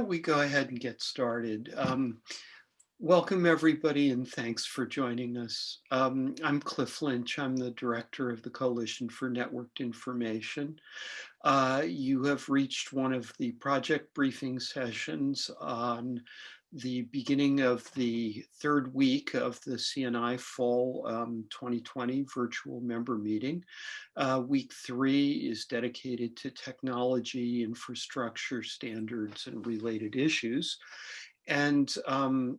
we go ahead and get started? Um, welcome everybody and thanks for joining us. Um, I'm Cliff Lynch. I'm the director of the Coalition for Networked Information. Uh, you have reached one of the project briefing sessions on the beginning of the third week of the CNI Fall um, 2020 virtual member meeting. Uh, week three is dedicated to technology, infrastructure standards, and related issues. And um,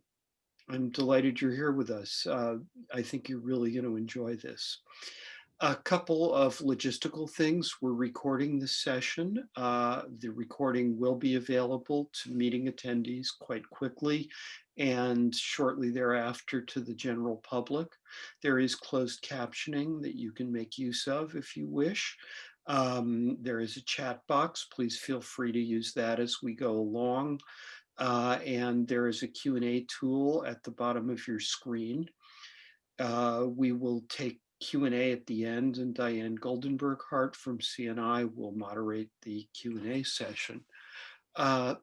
I'm delighted you're here with us. Uh, I think you're really going to enjoy this. A couple of logistical things. We're recording this session. Uh, the recording will be available to meeting attendees quite quickly and shortly thereafter to the general public. There is closed captioning that you can make use of if you wish. Um, there is a chat box. Please feel free to use that as we go along. Uh, and there is a Q&A tool at the bottom of your screen. Uh, we will take Q&A at the end and Diane Goldenberg Hart from CNI will moderate the Q&A session. Uh,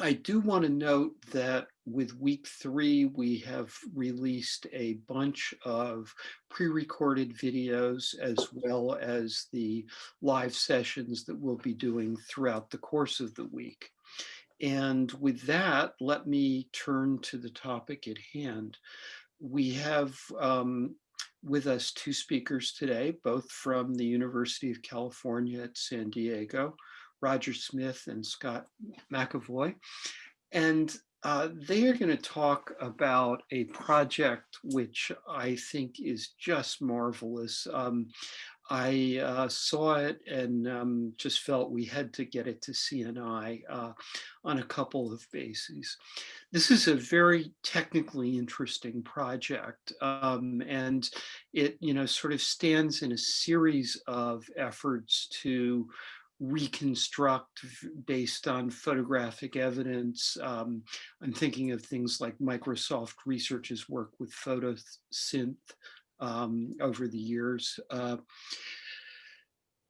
I do want to note that with week three, we have released a bunch of pre-recorded videos as well as the live sessions that we'll be doing throughout the course of the week. And with that, let me turn to the topic at hand. We have um, with us two speakers today, both from the University of California at San Diego, Roger Smith and Scott McAvoy. And uh, they are going to talk about a project which I think is just marvelous. Um, I uh, saw it and um, just felt we had to get it to CNI uh, on a couple of bases. This is a very technically interesting project um, and it you know sort of stands in a series of efforts to reconstruct based on photographic evidence. Um, I'm thinking of things like Microsoft Research's work with photosynth um, over the years. Uh,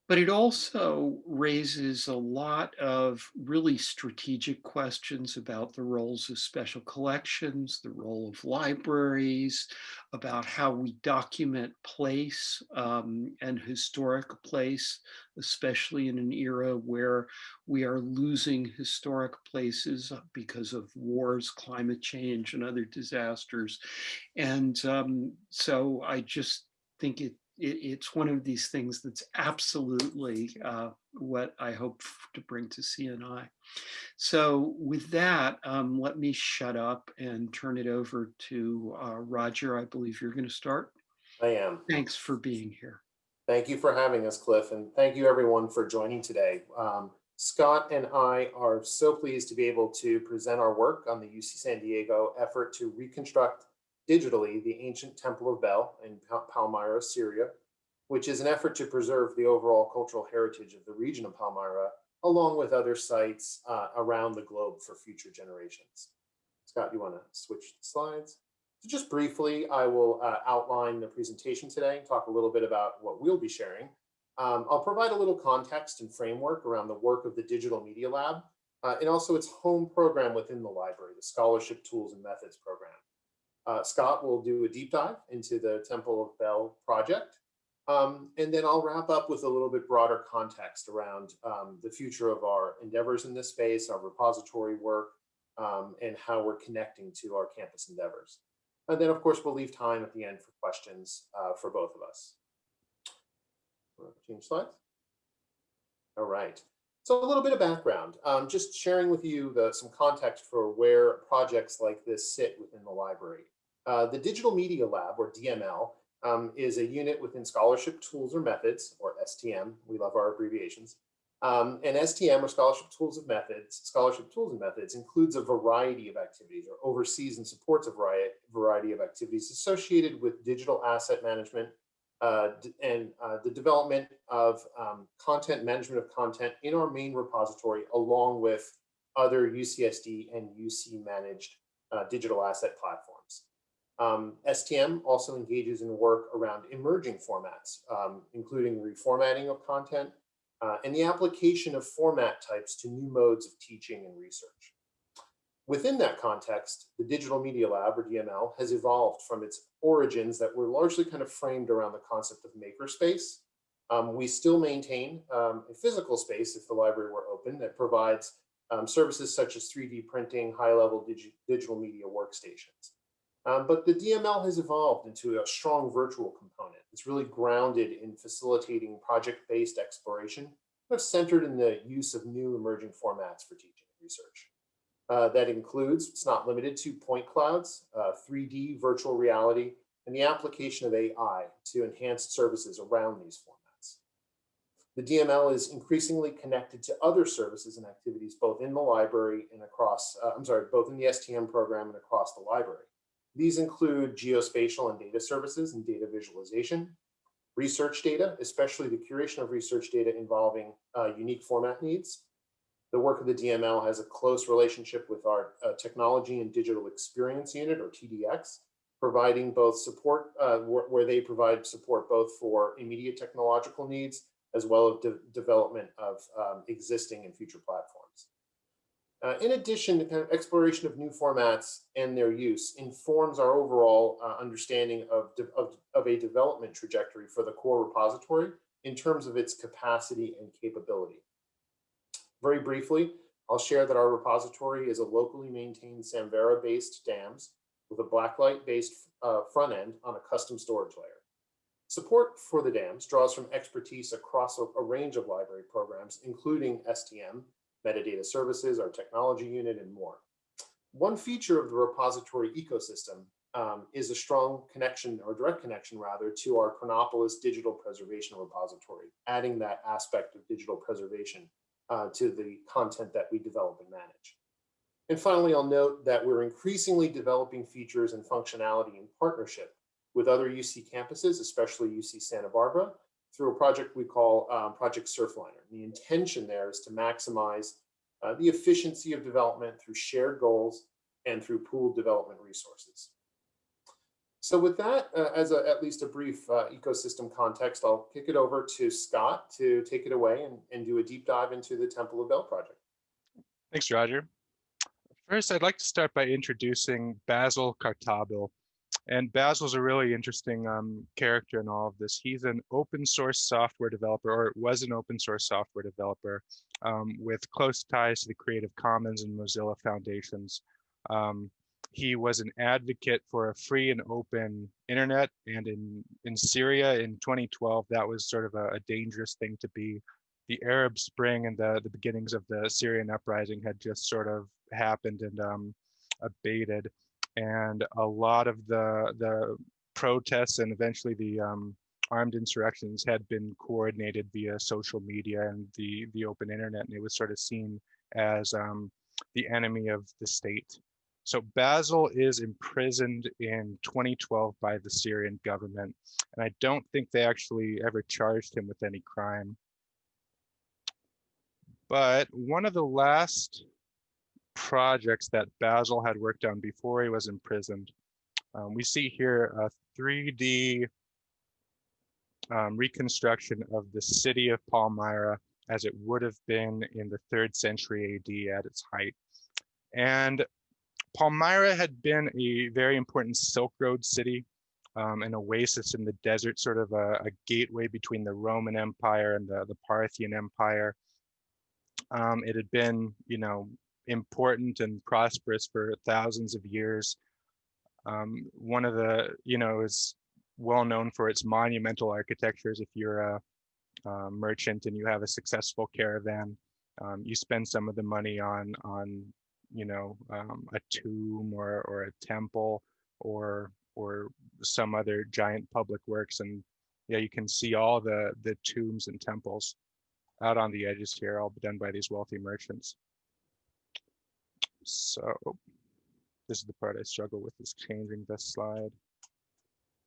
but it also raises a lot of really strategic questions about the roles of special collections, the role of libraries, about how we document place um, and historic place, especially in an era where we are losing historic places because of wars, climate change, and other disasters. And um, so I just think it it, it's one of these things that's absolutely uh, what I hope to bring to CNI. So with that, um, let me shut up and turn it over to uh, Roger. I believe you're going to start. I am. Thanks for being here. Thank you for having us, Cliff, and thank you everyone for joining today. Um, Scott and I are so pleased to be able to present our work on the UC San Diego effort to reconstruct digitally the ancient Temple of Bel in Palmyra, Syria, which is an effort to preserve the overall cultural heritage of the region of Palmyra, along with other sites uh, around the globe for future generations. Scott, you want to switch slides? So just briefly, I will uh, outline the presentation today, and talk a little bit about what we'll be sharing. Um, I'll provide a little context and framework around the work of the Digital Media Lab, uh, and also its home program within the library, the Scholarship Tools and Methods program. Uh, Scott will do a deep dive into the Temple of Bel project. Um, and then I'll wrap up with a little bit broader context around um, the future of our endeavors in this space, our repository work, um, and how we're connecting to our campus endeavors. And then, of course, we'll leave time at the end for questions uh, for both of us. Change slides. All right. So a little bit of background, um, just sharing with you the, some context for where projects like this sit within the library. Uh, the Digital Media Lab, or DML, um, is a unit within Scholarship Tools or Methods, or STM. We love our abbreviations. Um, and STM, or Scholarship Tools of Methods, Scholarship Tools and Methods, includes a variety of activities, or oversees and supports a variety of activities associated with digital asset management uh, and uh, the development of um, content, management of content in our main repository, along with other UCSD and UC managed uh, digital asset platforms. Um, STM also engages in work around emerging formats, um, including reformatting of content, uh, and the application of format types to new modes of teaching and research. Within that context, the Digital Media Lab, or DML, has evolved from its origins that were largely kind of framed around the concept of makerspace. Um, we still maintain um, a physical space, if the library were open, that provides um, services such as 3D printing, high-level digi digital media workstations. Um, but the DML has evolved into a strong virtual component. It's really grounded in facilitating project-based exploration, of centered in the use of new emerging formats for teaching and research. Uh, that includes, it's not limited to point clouds, uh, 3D virtual reality, and the application of AI to enhance services around these formats. The DML is increasingly connected to other services and activities, both in the library and across, uh, I'm sorry, both in the STM program and across the library. These include geospatial and data services and data visualization, research data, especially the curation of research data involving uh, unique format needs, the work of the DML has a close relationship with our uh, Technology and Digital Experience Unit, or TDX, providing both support, uh, wh where they provide support both for immediate technological needs, as well as de development of um, existing and future platforms. Uh, in addition, the kind of exploration of new formats and their use informs our overall uh, understanding of, of, of a development trajectory for the core repository in terms of its capacity and capability. Very briefly, I'll share that our repository is a locally maintained Samvera-based DAMS with a Blacklight-based uh, front end on a custom storage layer. Support for the DAMS draws from expertise across a, a range of library programs, including STM, metadata services, our technology unit, and more. One feature of the repository ecosystem um, is a strong connection or direct connection rather to our Chronopolis digital preservation repository, adding that aspect of digital preservation uh, to the content that we develop and manage. And finally, I'll note that we're increasingly developing features and functionality in partnership with other UC campuses, especially UC Santa Barbara, through a project we call um, Project Surfliner. The intention there is to maximize uh, the efficiency of development through shared goals and through pooled development resources. So with that, uh, as a, at least a brief uh, ecosystem context, I'll kick it over to Scott to take it away and, and do a deep dive into the Temple of Bel project. Thanks, Roger. First, I'd like to start by introducing Bassel Khartabil. And Bassel's a really interesting um, character in all of this. He's an open source software developer, or was an open source software developer um, with close ties to the Creative Commons and Mozilla Foundations. Um, he was an advocate for a free and open internet. And in, in Syria in 2012, that was sort of a, a dangerous thing to be. The Arab Spring and the, the beginnings of the Syrian uprising had just sort of happened and um, abated. And a lot of the, the protests and eventually the um, armed insurrections had been coordinated via social media and the, the open internet. And it was sort of seen as um, the enemy of the state. So Bassel is imprisoned in 2012 by the Syrian government, and I don't think they actually ever charged him with any crime. But one of the last projects that Bassel had worked on before he was imprisoned, um, we see here a 3D um, reconstruction of the city of Palmyra as it would have been in the third century AD at its height. And Palmyra had been a very important Silk Road city, um, an oasis in the desert, sort of a, a, gateway between the Roman Empire and the, the Parthian Empire. Um, it had been, you know, important and prosperous for thousands of years. Um, one of the, you know, is well known for its monumental architectures. If you're a, a merchant and you have a successful caravan, um, you spend some of the money on on you know, um, a tomb or, or a temple or or some other giant public works. And yeah, you can see all the, the tombs and temples out on the edges here, all done by these wealthy merchants. So this is the part I struggle with is changing this slide.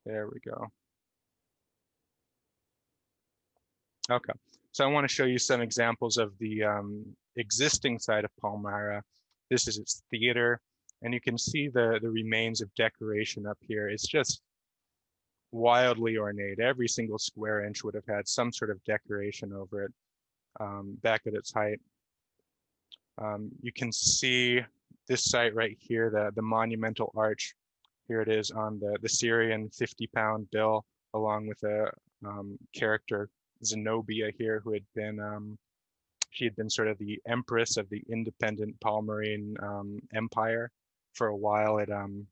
There we go. Okay, so I want to show you some examples of the um, existing site of Palmyra this is its theater. And you can see the, the remains of decoration up here. It's just wildly ornate. Every single square inch would have had some sort of decoration over it. um, back at its height. Um, you can see this site right here, the, the monumental arch. Here it is on the, the Syrian 50 pound bill, along with a um, character, Zenobia here, who had been, um, she had been sort of the empress of the independent Palmyrene um, Empire. For a while, it, um,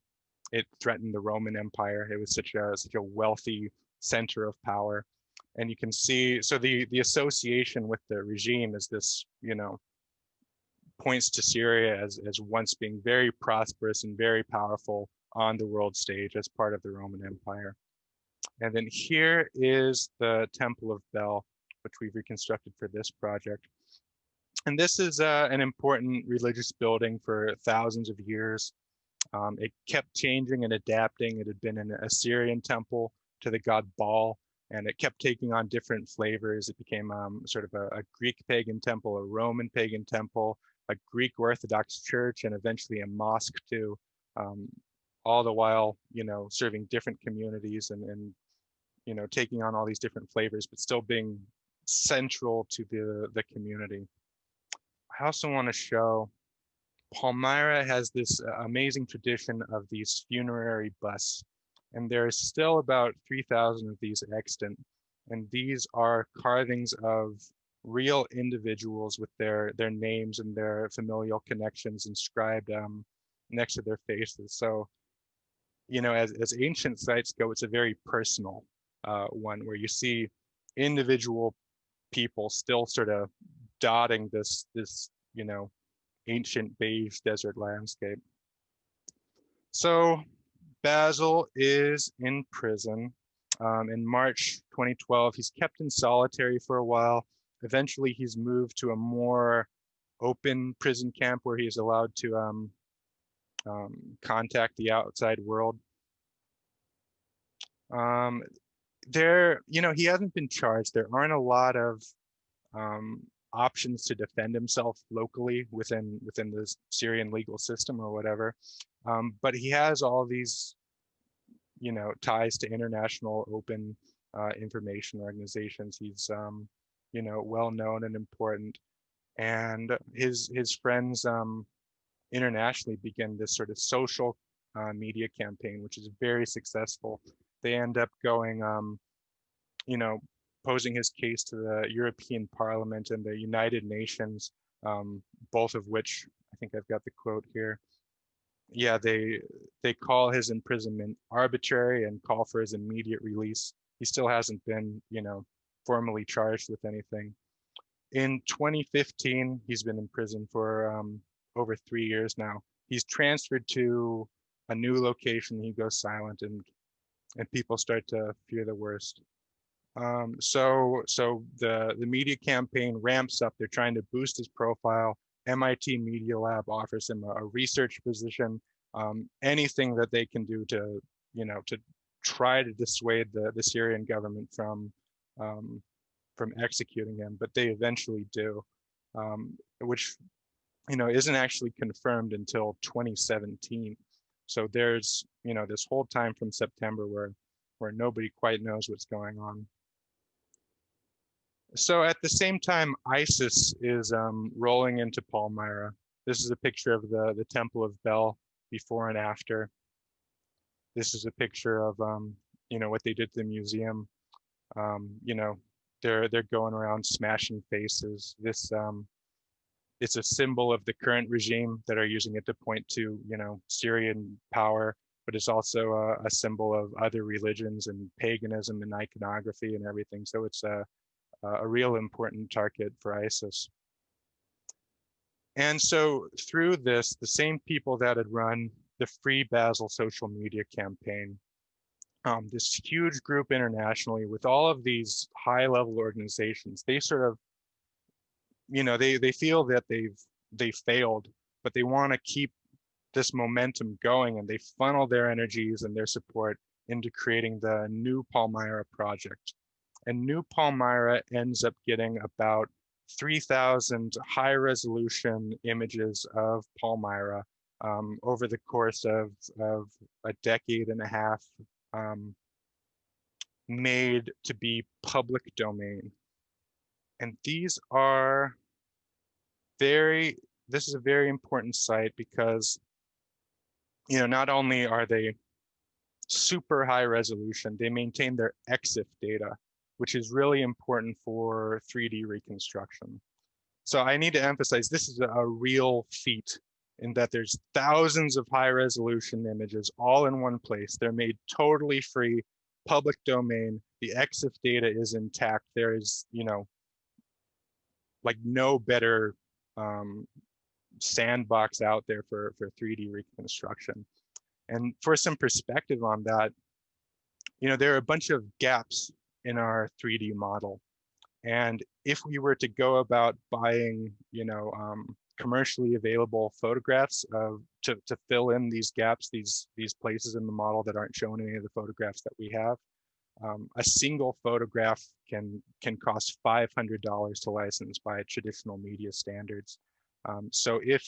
it threatened the Roman Empire. It was such a, such a wealthy center of power. And you can see, so the, the association with the regime is this, you know, points to Syria as, as once being very prosperous and very powerful on the world stage as part of the Roman Empire. And then here is the Temple of Bel, which we've reconstructed for this project. And this is uh, an important religious building for thousands of years. Um, it kept changing and adapting. It had been an Assyrian temple to the god Baal, and it kept taking on different flavors. It became um, sort of a, a, Greek pagan temple, a Roman pagan temple, a Greek Orthodox church, and eventually a mosque too. Um, all the while, you know, serving different communities and, and, you know, taking on all these different flavors, but still being central to the, the community. I also want to show Palmyra has this uh, amazing tradition of these funerary busts, and there is still about 3,000 of these extant. And these are carvings of real individuals with their their names and their familial connections inscribed um, next to their faces. So, you know, as, as ancient sites go, it's a very personal uh, one where you see individual people still sort of dotting this this you know ancient beige desert landscape. So Bassel is in prison. Um, in March 2012, he's kept in solitary for a while. Eventually, he's moved to a more open prison camp where he's allowed to um, um, contact the outside world. Um, there, you know, he hasn't been charged. There aren't a lot of um, options to defend himself locally within within the Syrian legal system or whatever. Um, but he has all these, you know, ties to international open uh, information organizations. He's, um, you know, well known and important, and his his friends um, internationally begin this sort of social uh, media campaign, which is very successful. They end up going, um, you know, posing his case to the European Parliament and the United Nations, um, both of which I think I've got the quote here. Yeah, they they call his imprisonment arbitrary and call for his immediate release. He still hasn't been, you know, formally charged with anything. In 2015, he's been in prison for um, over three years now. He's transferred to a new location. He goes silent, and and people start to fear the worst. Um, so so the, the media campaign ramps up. They're trying to boost his profile. MIT Media Lab offers him a, a research position. Um, anything that they can do to, you know, to try to dissuade the, the Syrian government from um, from executing him, but they eventually do, um, which you know isn't actually confirmed until 2017. So there's you know this whole time from September where where nobody quite knows what's going on. So at the same time, ISIS is um, rolling into Palmyra. This is a picture of the, the Temple of Bel before and after. This is a picture of, um, you know, what they did to the museum. Um, you know, they're they're going around smashing faces. This um, it's a symbol of the current regime that are using it to point to, you know, Syrian power, but it's also a, a symbol of other religions and paganism and iconography and everything. So it's a a real important target for ISIS. And so through this, the same people that had run the Free Bassel social media campaign, um, this huge group internationally with all of these high level organizations, they sort of, you know, they, they feel that they've, they failed, but they want to keep this momentum going and they funnel their energies and their support into creating the new Palmyra project. And New Palmyra ends up getting about 3,000 high resolution images of Palmyra um, over the course of, of a decade and a half um, made to be public domain. and these are very, this is a very important site because, you know, not only are they super high resolution, they maintain their EXIF data, which is really important for 3D reconstruction. So I need to emphasize this is a real feat in that there's thousands of high resolution images all in one place. They're made totally free, public domain. The EXIF data is intact. There is, you know, like no better um, sandbox out there for, for 3D reconstruction. And for some perspective on that, you know, there are a bunch of gaps in our 3D model. And if we were to go about buying, you know, um, commercially available photographs of to, to fill in these gaps, these these places in the model that aren't shown in any of the photographs that we have, um, a single photograph can can cost $500 to license by traditional media standards. Um, so if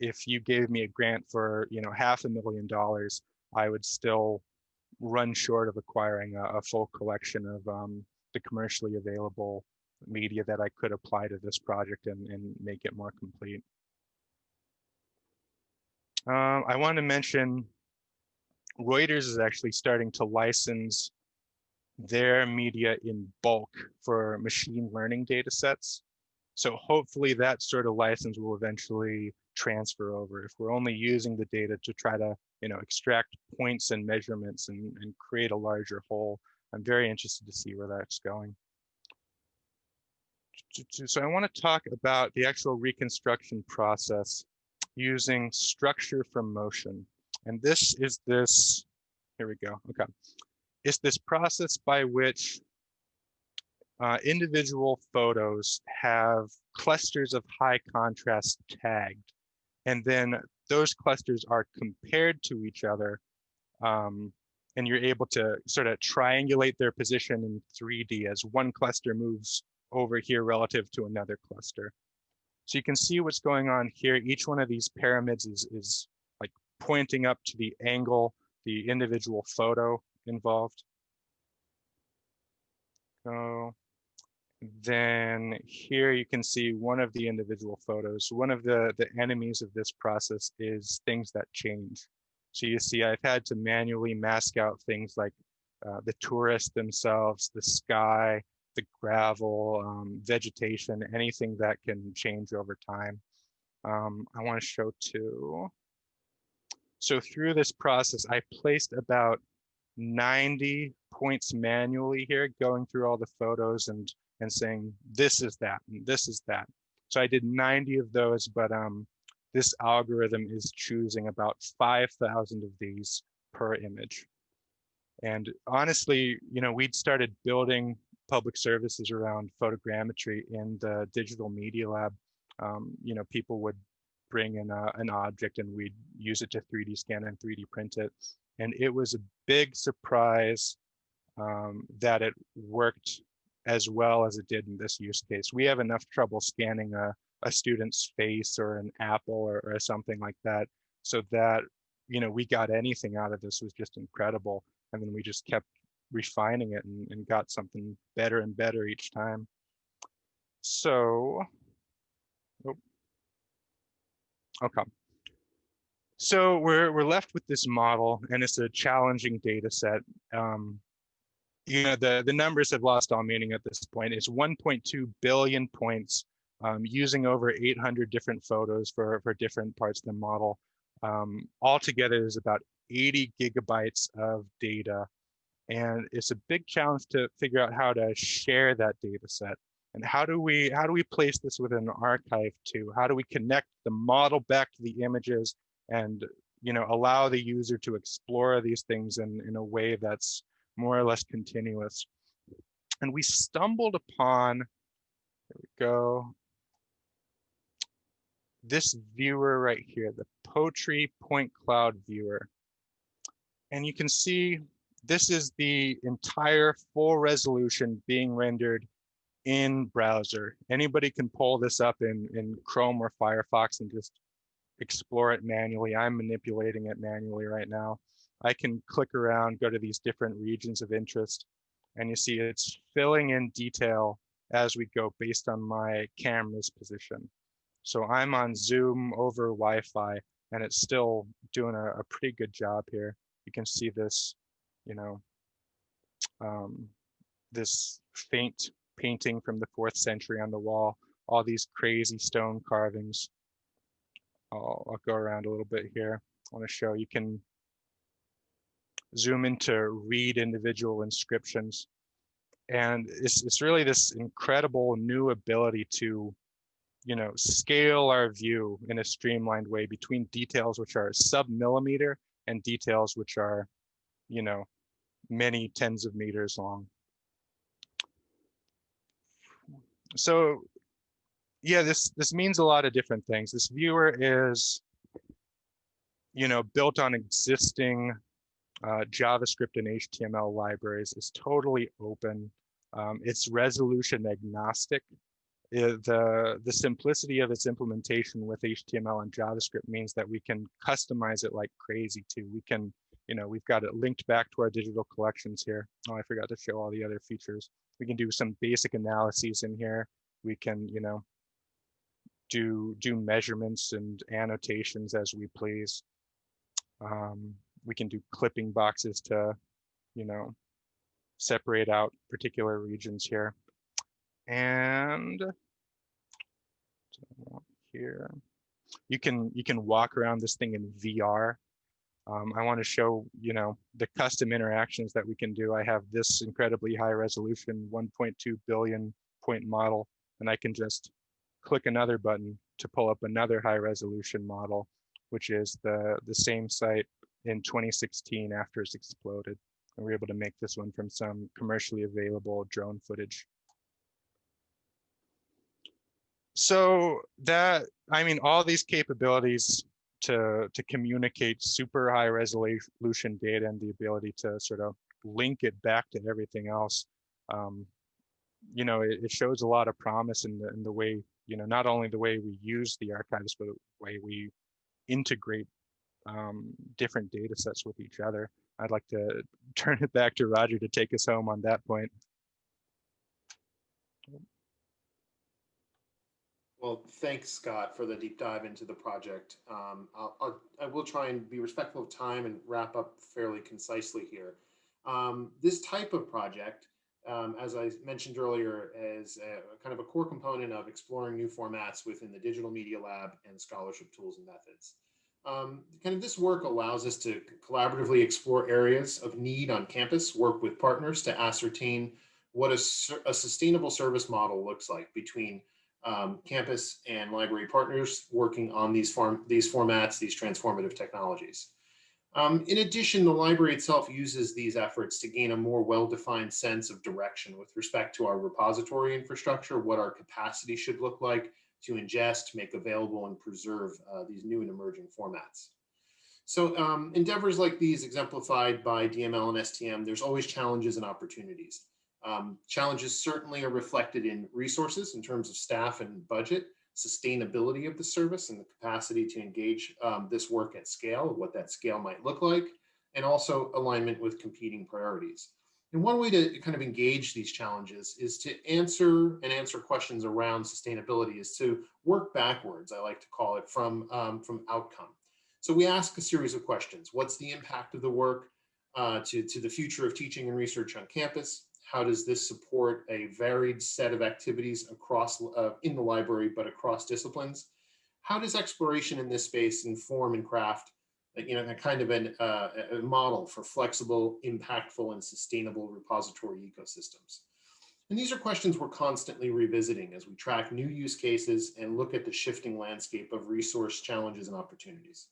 if you gave me a grant for you know half a million dollars, I would still run short of acquiring a, a full collection of um, the commercially available media that I could apply to this project and, and make it more complete. Um, I want to mention Reuters is actually starting to license their media in bulk for machine learning data sets. So hopefully that sort of license will eventually transfer over. If we're only using the data to try to, you know, extract points and measurements and, and create a larger whole, I'm very interested to see where that's going. So I want to talk about the actual reconstruction process using structure from motion. And this is this, here we go, okay. It's this process by which uh, individual photos have clusters of high contrast tagged. And then those clusters are compared to each other. Um, and you're able to sort of triangulate their position in 3D as one cluster moves over here relative to another cluster. So you can see what's going on here. Each one of these pyramids is, is like pointing up to the angle, the individual photo involved. So then here you can see one of the individual photos. One of the, the enemies of this process is things that change. So you see I've had to manually mask out things like uh, the tourists themselves, the sky, the gravel, um, vegetation, anything that can change over time. Um, I want to show two. So through this process, I placed about 90 points manually here, going through all the photos and and saying this is that and this is that. So I did 90 of those, but um, this algorithm is choosing about 5,000 of these per image. And honestly, you know, we'd started building public services around photogrammetry in the digital media lab. Um, you know, people would bring in a, an object and we'd use it to 3D scan and 3D print it. And it was a big surprise um, that it worked as well as it did in this use case. We have enough trouble scanning a, a student's face or an apple or, or something like that. So that, you know, we got anything out of this was just incredible. And then we just kept refining it and, and got something better and better each time. So, oh, okay. So we're, we're left with this model and it's a challenging data set. Um, you know, the, the numbers have lost all meaning at this point. It's 1.2 billion points um, using over 800 different photos for, for different parts of the model. Um, altogether, there's about 80 gigabytes of data and it's a big challenge to figure out how to share that data set. And how do we how do we place this within an archive too? How do we connect the model back to the images and you know allow the user to explore these things in, in a way that's more or less continuous? And we stumbled upon, there we go, this viewer right here, the Potree point cloud viewer. And you can see this is the entire full resolution being rendered in browser. Anybody can pull this up in, in Chrome or Firefox and just explore it manually. I'm manipulating it manually right now. I can click around, go to these different regions of interest, and you see it's filling in detail as we go based on my camera's position. So I'm on Zoom over Wi-Fi and it's still doing a, a pretty good job here. You can see this, you know, um, this faint painting from the fourth century on the wall, all these crazy stone carvings. I'll, I'll go around a little bit here. I want to show you can zoom into read individual inscriptions. And it's, it's really this incredible new ability to, you know, scale our view in a streamlined way between details which are sub-millimeter and details which are, you know, many tens of meters long. So yeah, this this means a lot of different things. This viewer is, you know, built on existing uh, JavaScript and HTML libraries. is totally open. Um, it's resolution agnostic. It, the, the simplicity of its implementation with HTML and JavaScript means that we can customize it like crazy too. We can, you know, we've got it linked back to our digital collections here. Oh, I forgot to show all the other features. We can do some basic analyses in here. We can, you know, do do measurements and annotations as we please. Um, we can do clipping boxes to, you know, separate out particular regions here. And here, you can you can walk around this thing in VR. Um, I want to show, you know, the custom interactions that we can do. I have this incredibly high resolution 1.2 billion point model, and I can just click another button to pull up another high resolution model, which is the, the same site in 2016 after it's exploded. And we are able to make this one from some commercially available drone footage. So that, I mean, all these capabilities to, to communicate super high resolution data and the ability to sort of link it back to everything else, um, you know, it, it, shows a lot of promise in the, in the way, you know, not only the way we use the archives, but the way we integrate um, different data sets with each other. I'd like to turn it back to Roger to take us home on that point. Well, thanks, Scott, for the deep dive into the project. Um, I'll, I'll, I will try and be respectful of time and wrap up fairly concisely here. Um, this type of project, um, as I mentioned earlier, is a, kind of a core component of exploring new formats within the Digital Media Lab and scholarship tools and methods. Um, kind of this work allows us to collaboratively explore areas of need on campus, work with partners to ascertain what a, a sustainable service model looks like between um, campus and library partners working on these, form, these formats, these transformative technologies. Um, in addition, the library itself uses these efforts to gain a more well-defined sense of direction with respect to our repository infrastructure, what our capacity should look like, to ingest, make available, and preserve uh, these new and emerging formats. So um, endeavors like these exemplified by DML and STM, there's always challenges and opportunities. Um, challenges certainly are reflected in resources in terms of staff and budget, sustainability of the service and the capacity to engage um, this work at scale, what that scale might look like, and also alignment with competing priorities. And one way to kind of engage these challenges is to answer and answer questions around sustainability is to work backwards, I like to call it, from, um, from outcome. So we ask a series of questions. What's the impact of the work uh, to, to the future of teaching and research on campus? How does this support a varied set of activities across uh, in the library, but across disciplines? How does exploration in this space inform and craft you know, a kind of an, uh, a model for flexible, impactful, and sustainable repository ecosystems. And these are questions we're constantly revisiting as we track new use cases and look at the shifting landscape of resource challenges and opportunities.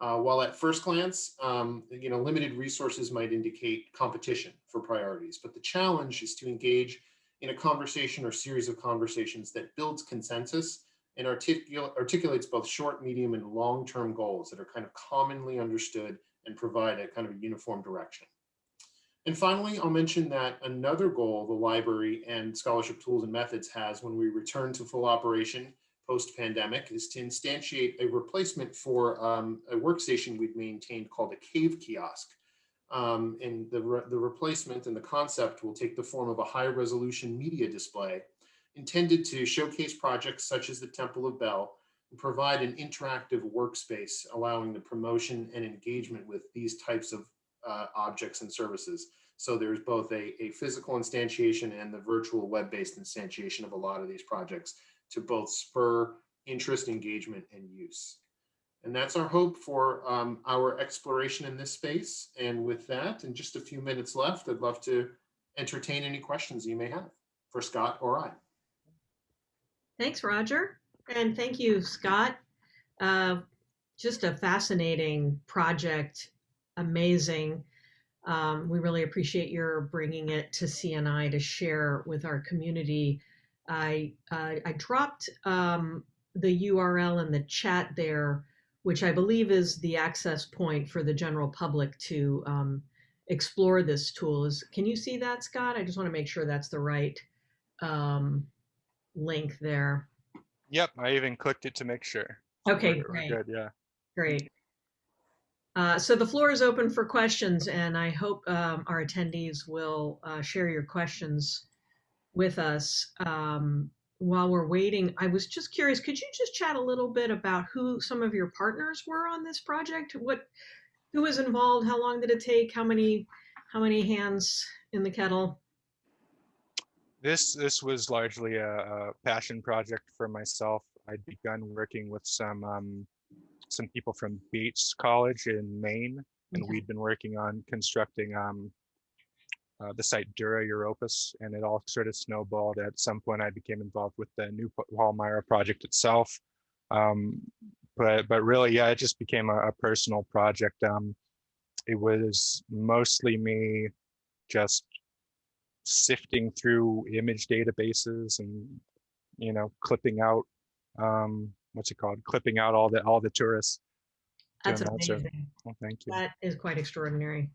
Uh, while at first glance, um, you know, limited resources might indicate competition for priorities, but the challenge is to engage in a conversation or series of conversations that builds consensus and articul articulates both short, medium, and long-term goals that are kind of commonly understood and provide a kind of a uniform direction. And finally, I'll mention that another goal the library and scholarship tools and methods has when we return to full operation post-pandemic is to instantiate a replacement for um, a workstation we've maintained called a cave kiosk. Um, and the, re the replacement and the concept will take the form of a high resolution media display intended to showcase projects such as the Temple of Bel and provide an interactive workspace allowing the promotion and engagement with these types of uh, objects and services. So there's both a, a physical instantiation and the virtual web-based instantiation of a lot of these projects to both spur interest, engagement, and use. And that's our hope for um, our exploration in this space. And with that, in just a few minutes left, I'd love to entertain any questions you may have for Scott or I. Thanks, Roger. And thank you, Scott. Uh, just a fascinating project, amazing. Um, we really appreciate your bringing it to CNI to share with our community. I, uh, I dropped um, the URL in the chat there, which I believe is the access point for the general public to um, explore this tool. Is, can you see that, Scott? I just want to make sure that's the right um, link there. Yep, I even clicked it to make sure. Okay, We're- we're great. Good, yeah. Great. Uh, so the floor is open for questions, and I hope um, our attendees will uh, share your questions with us. Um, while we're waiting, I was just curious, could you just chat a little bit about who some of your partners were on this project? What, who was involved? How long did it take? How many, how many hands in the kettle? This this was largely a, a passion project for myself. I'd begun working with some um, some people from Bates College in Maine, and Okay. we'd been working on constructing um, uh, the site Dura Europos, and it all sort of snowballed. At some point, I became involved with the new Palmyra project itself. Um, but but really, yeah, it just became a, a personal project. Um, it was mostly me just sifting through image databases and you know clipping out um what's it called clipping out all the all the tourists That's doing that sort amazing. well, thank you That is quite extraordinary.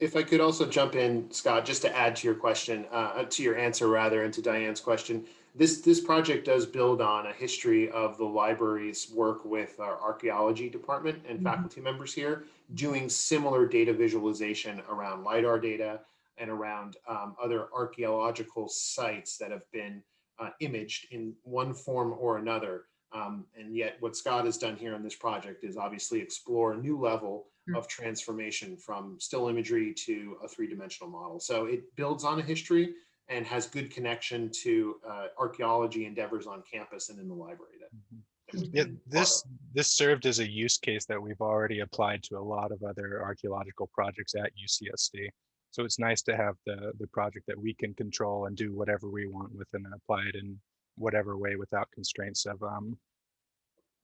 If, I could also jump in, Scott, just to add to your question, uh, to your answer rather, and to Diane's question, this this project does build on a history of the library's work with our archaeology department and Mhm. faculty members here, doing similar data visualization around lidar data and around um, other archaeological sites that have been uh, imaged in one form or another. Um, and yet, what Scott has done here on this project is obviously explore a new level Mm. Of transformation from still imagery to a three-dimensional model. So it builds on a history and has good connection to uh, archaeology endeavors on campus and in the library. That, Mhm. that yeah this this served as a use case that we've already applied to a lot of other archaeological projects at ucsd so it's nice to have the the project that we can control and do whatever we want with and apply it in whatever way without constraints of um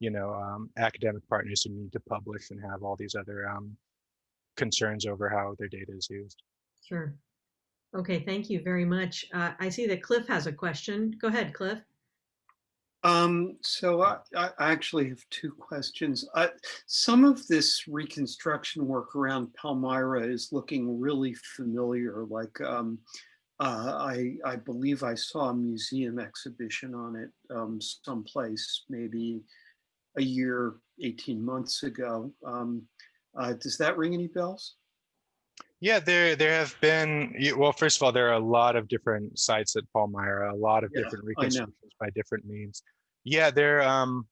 you know um, academic partners who need to publish and have all these other um concerns over how their data is used Sure. Okay, thank you very much. Uh, I see that Cliff has a question. Go ahead, Cliff. Um, so I, I I actually have two questions. Uh, some of this reconstruction work around Palmyra is looking really familiar. Like um, uh, I, I believe I saw a museum exhibition on it um, someplace, maybe a year, 18 months ago. Um, uh, does that ring any bells? Yeah, there there have been well, first of all, there are a lot of different sites at Palmyra, a lot of Yeah, different reconstructions by different means. Yeah, there um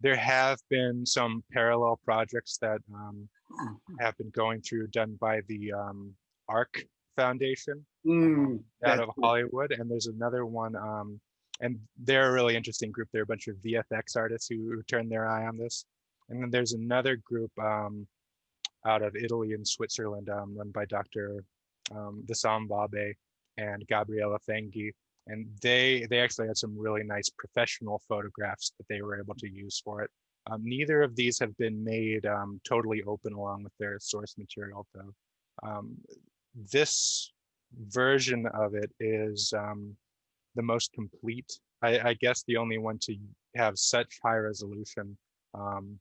there have been some parallel projects that um have been going through done by the um ARC Foundation Mm, out of. Hollywood, and there's another one um and they're a really interesting group. They're a bunch of VFX artists who, turned their eye on this. And then there's another group um out of Italy and Switzerland, um, run by Dr. Um, Wissam Wahbeh and Gabriella Fangi. And they they actually had some really nice professional photographs that they were able to use for it. Um, neither of these have been made um, totally open along with their source material, though. Um, this version of it is um, the most complete. I, I guess the only one to have such high resolution um,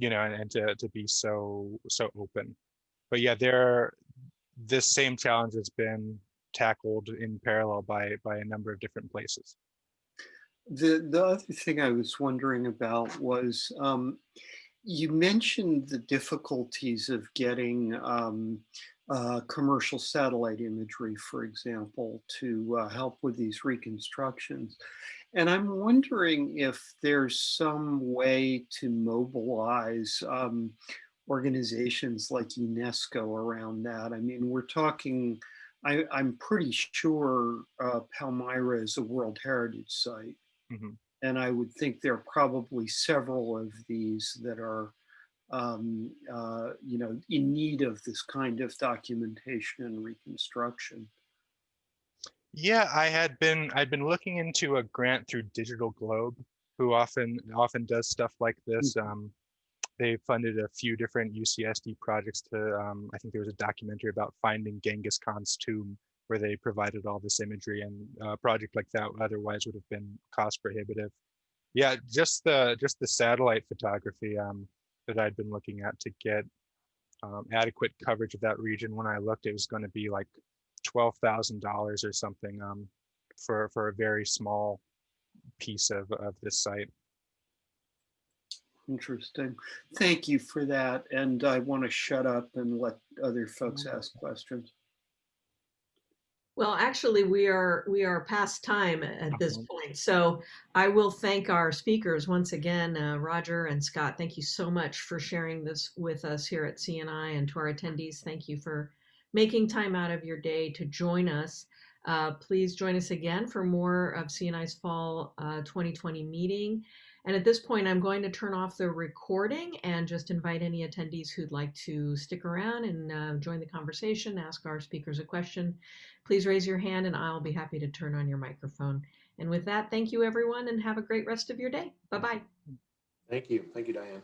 you know, and, and to, to be so, so open. But yeah, there, this same challenge has been tackled in parallel by, by a number of different places. The, the other thing I was wondering about was um, you mentioned the difficulties of getting um, uh, commercial satellite imagery, for example, to uh, help with these reconstructions. And I'm wondering if there's some way to mobilize um, organizations like UNESCO around that. I mean, we're talking, I, I'm pretty sure uh, Palmyra is a World Heritage Site. Mhm. And I would think there are probably several of these that are, um, uh, you know, in need of this kind of documentation and reconstruction. Yeah, I had been I'd been looking into a grant through Digital Globe, who often often does stuff like this. Um, they funded a few different UCSD projects to. Um, I think there was a documentary about finding Genghis Khan's tomb, where they provided all this imagery, and a project like that otherwise would have been cost prohibitive. Yeah, just the just the satellite photography um, that I'd been looking at to get um, adequate coverage of that region. When I looked, it was going to be like twelve thousand dollars or something um, for for a very small piece of of this site. Interesting. Thank you for that. And I want to shut up and let other folks ask questions. Well, actually, we are we are past time at this point. So I will thank our speakers once again, uh, Roger and Scott. Thank you so much for sharing this with us here at CNI, and to our attendees, thank you for making time out of your day to join us. Uh, please join us again for more of CNI's Fall uh, 2020 meeting. And at this point, I'm going to turn off the recording and just invite any attendees who'd like to stick around and uh, join the conversation, ask our speakers a question please raise your hand and I'll be happy to turn on your microphone. And with that, thank you everyone and have a great rest of your day. Bye bye. Thank you. Thank you, Diane.